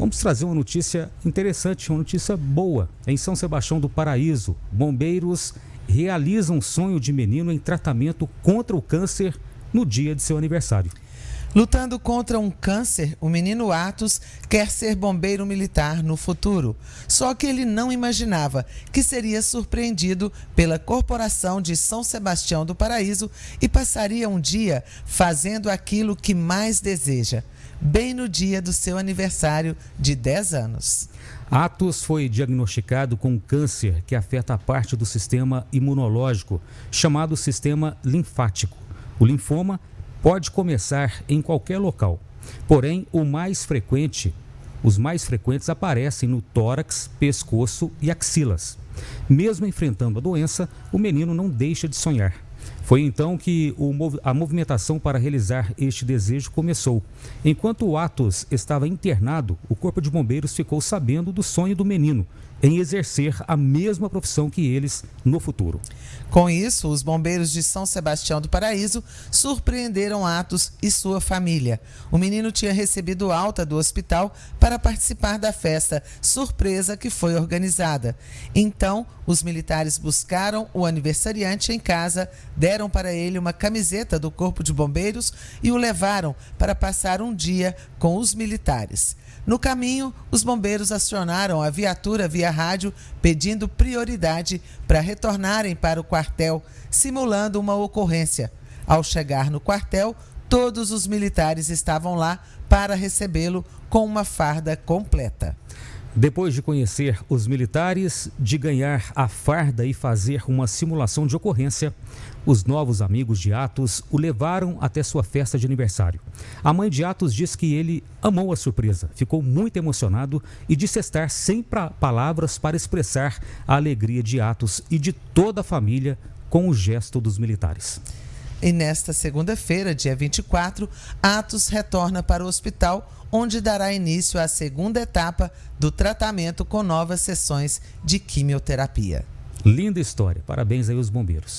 Vamos trazer uma notícia interessante, uma notícia boa. Em São Sebastião do Paraíso, bombeiros realizam sonho de menino em tratamento contra o câncer no dia de seu aniversário. Lutando contra um câncer, o menino Atos quer ser bombeiro militar no futuro. Só que ele não imaginava que seria surpreendido pela Corporação de São Sebastião do Paraíso e passaria um dia fazendo aquilo que mais deseja, bem no dia do seu aniversário de 10 anos. Atos foi diagnosticado com câncer que afeta a parte do sistema imunológico, chamado sistema linfático. O linfoma pode começar em qualquer local. Porém, o mais frequente, os mais frequentes aparecem no tórax, pescoço e axilas. Mesmo enfrentando a doença, o menino não deixa de sonhar. Foi então que o, a movimentação para realizar este desejo começou. Enquanto o Atos estava internado, o Corpo de Bombeiros ficou sabendo do sonho do menino em exercer a mesma profissão que eles no futuro. Com isso, os bombeiros de São Sebastião do Paraíso surpreenderam Atos e sua família. O menino tinha recebido alta do hospital para participar da festa surpresa que foi organizada. Então, os militares buscaram o aniversariante em casa, deram para ele uma camiseta do Corpo de Bombeiros e o levaram para passar um dia com os militares. No caminho, os bombeiros acionaram a viatura via rádio pedindo prioridade para retornarem para o quartel, simulando uma ocorrência. Ao chegar no quartel, todos os militares estavam lá para recebê-lo com uma farda completa. Depois de conhecer os militares, de ganhar a farda e fazer uma simulação de ocorrência, os novos amigos de Atos o levaram até sua festa de aniversário. A mãe de Atos diz que ele amou a surpresa, ficou muito emocionado e disse estar sem palavras para expressar a alegria de Atos e de toda a família com o gesto dos militares. E nesta segunda-feira, dia 24, Atos retorna para o hospital, onde dará início à segunda etapa do tratamento com novas sessões de quimioterapia. Linda história. Parabéns aí aos bombeiros.